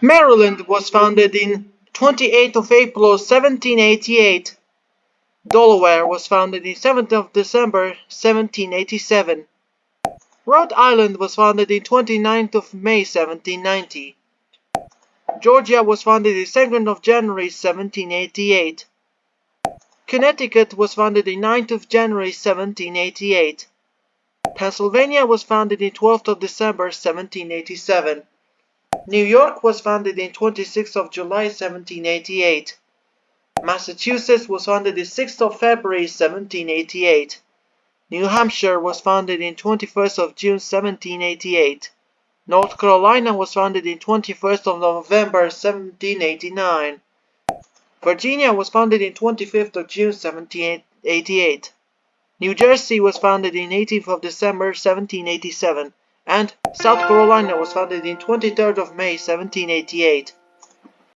Maryland was founded in 28th of April 1788. Delaware was founded in 7th of December 1787. Rhode Island was founded in 29th of May 1790. Georgia was founded in 2nd of January 1788. Connecticut was founded in 9th of January 1788. Pennsylvania was founded in 12th of December 1787. New York was founded in 26th of July 1788. Massachusetts was founded in 6th of February 1788. New Hampshire was founded in 21st of June 1788. North Carolina was founded in 21st of November 1789. Virginia was founded in 25th of June 1788. New Jersey was founded in 18th of December 1787 and South Carolina was founded in 23rd of May 1788.